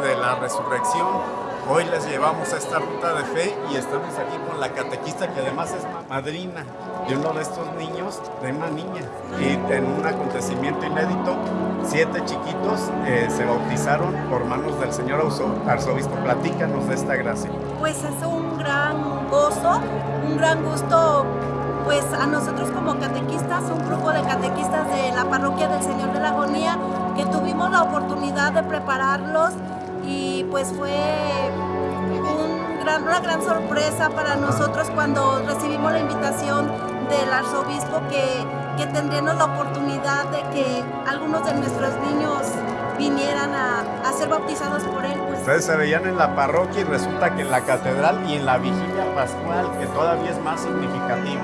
de la resurrección. Hoy les llevamos a esta ruta de fe y estamos aquí con la catequista que además es madrina de uno de estos niños, de una niña. Y en un acontecimiento inédito, siete chiquitos eh, se bautizaron por manos del señor arzobispo. Platícanos de esta gracia. Pues es un gran gozo, un gran gusto pues a nosotros como catequistas, un grupo de catequistas de la parroquia del Señor de la Agonía, que tuvimos la oportunidad de prepararlos y pues fue una gran sorpresa para nosotros cuando recibimos la invitación del arzobispo que, que tendríamos la oportunidad de que algunos de nuestros niños vinieran a, ser bautizados por él. Pues. Ustedes se veían en la parroquia y resulta que en la catedral y en la vigilia pascual, que todavía es más significativo.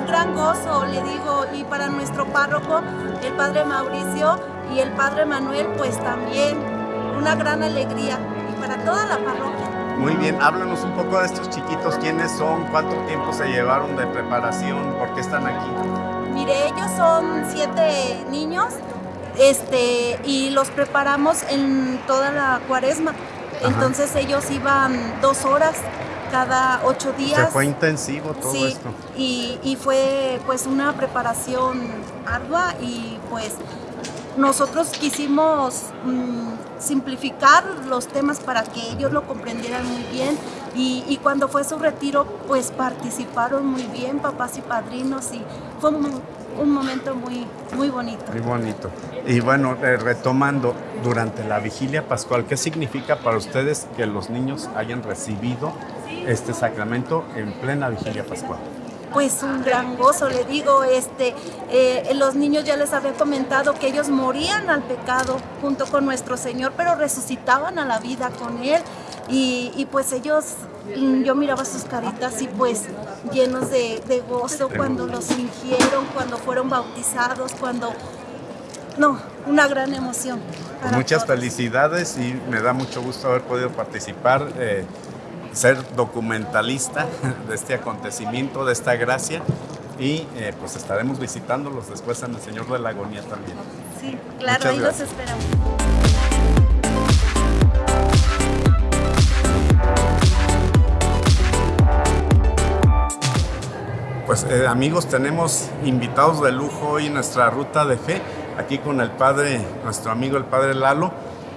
Un gran gozo, le digo, y para nuestro párroco, el padre Mauricio y el padre Manuel, pues también una gran alegría, y para toda la parroquia. Muy bien, háblanos un poco de estos chiquitos, quiénes son, cuánto tiempo se llevaron de preparación, por qué están aquí. Mire, ellos son siete niños este, y los preparamos en toda la cuaresma. Entonces ellos iban dos horas cada ocho días. Se fue intensivo todo sí, esto. Y, y fue pues una preparación ardua y pues nosotros quisimos mm, simplificar los temas para que ellos lo comprendieran muy bien y, cuando fue su retiro pues participaron muy bien papás y padrinos y fue un, momento muy, muy bonito. Muy bonito. Y bueno, eh, retomando, durante la vigilia pascual, ¿qué significa para ustedes que los niños hayan recibido este sacramento en plena vigilia pascual? Pues un gran gozo, le digo, este, eh, los niños ya les había comentado que ellos morían al pecado junto con nuestro Señor, pero resucitaban a la vida con Él y, pues ellos, mm, yo miraba sus caritas y pues llenos de, gozo cuando los fingieron, cuando fueron bautizados, cuando no, una gran emoción. Muchas felicidades y me da mucho gusto haber podido participar. Eh, ser documentalista de este acontecimiento, de esta gracia y eh, pues estaremos visitándolos después en el Señor de la Agonía también. Sí, claro, ahí los esperamos. Pues eh, amigos, tenemos invitados de lujo hoy en nuestra ruta de fe, aquí con el padre, nuestro amigo el padre Lalo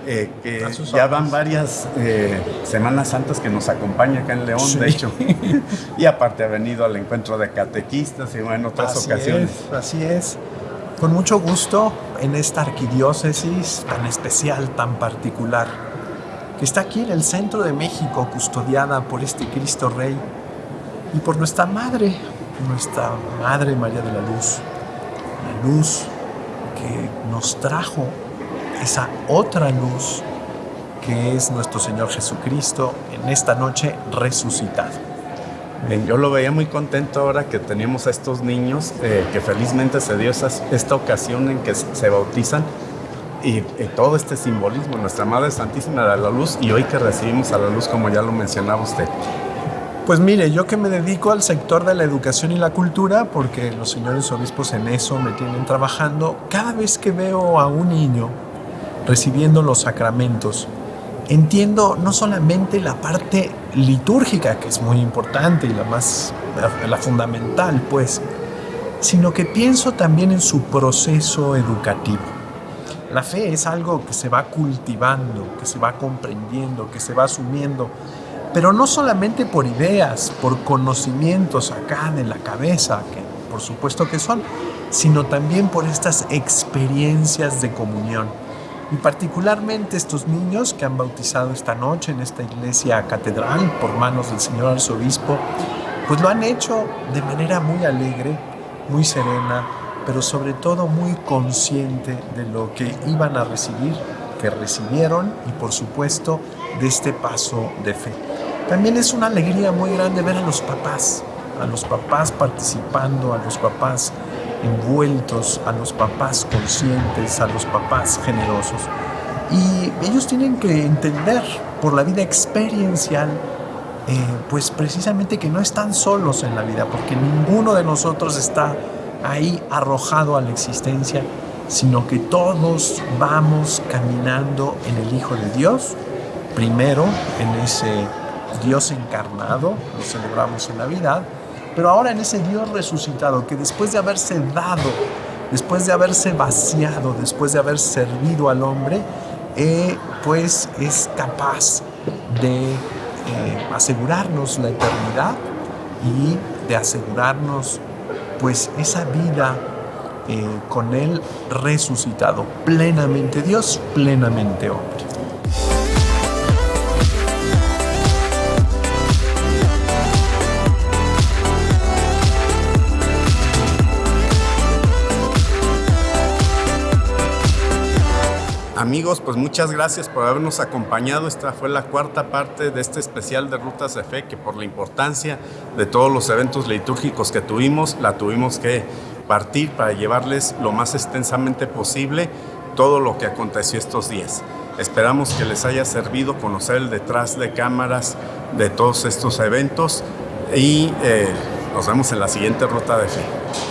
eh, que ya van varias eh, Semanas Santas que nos acompaña acá en León, de hecho. y aparte ha venido al encuentro de catequistas y en otras ocasiones. así es. Con mucho gusto en esta arquidiócesis tan especial, tan particular, que está aquí en el centro de México, custodiada por este Cristo Rey y por nuestra Madre, nuestra Madre María de la Luz, la luz que nos trajo esa otra luz que es nuestro Señor Jesucristo en esta noche resucitado. yo lo veía muy contento ahora que teníamos a estos niños, eh, que felizmente se dio esta ocasión en que se bautizan y, todo este simbolismo, nuestra Madre Santísima de la Luz y hoy que recibimos a la luz como ya lo mencionaba usted. Pues mire, yo que me dedico al sector de la educación y la cultura, porque los señores obispos en eso me tienen trabajando, cada vez que veo a un niño recibiendo los sacramentos, entiendo no solamente la parte litúrgica, que es muy importante y la más, la, fundamental, pues, sino que pienso también en su proceso educativo. La fe es algo que se va cultivando, que se va comprendiendo, que se va asumiendo, pero no solamente por ideas, por conocimientos acá de la cabeza, que por supuesto que son, sino también por estas experiencias de comunión y particularmente estos niños que han bautizado esta noche en esta iglesia catedral por manos del señor arzobispo, pues lo han hecho de manera muy alegre, muy serena, pero sobre todo muy consciente de lo que iban a recibir, que recibieron y por supuesto de este paso de fe. También es una alegría muy grande ver a los papás, a los papás participando, a los papás envueltos, a los papás conscientes, a los papás generosos. Y ellos tienen que entender por la vida experiencial, eh, pues precisamente que no están solos en la vida, porque ninguno de nosotros está ahí arrojado a la existencia, sino que todos vamos caminando en el Hijo de Dios, primero en ese Dios encarnado, lo celebramos en Navidad, pero ahora en ese Dios resucitado que después de haberse dado, después de haberse vaciado, después de haber servido al hombre, eh, pues es capaz de eh, asegurarnos la eternidad y de asegurarnos pues esa vida eh, con Él resucitado, plenamente Dios, plenamente hombre. Amigos, pues muchas gracias por habernos acompañado. Esta fue la cuarta parte de este especial de Rutas de Fe, que por la importancia de todos los eventos litúrgicos que tuvimos, la tuvimos que partir para llevarles lo más extensamente posible todo lo que aconteció estos días. Esperamos que les haya servido conocer el detrás de cámaras de todos estos eventos y eh, nos vemos en la siguiente Ruta de Fe.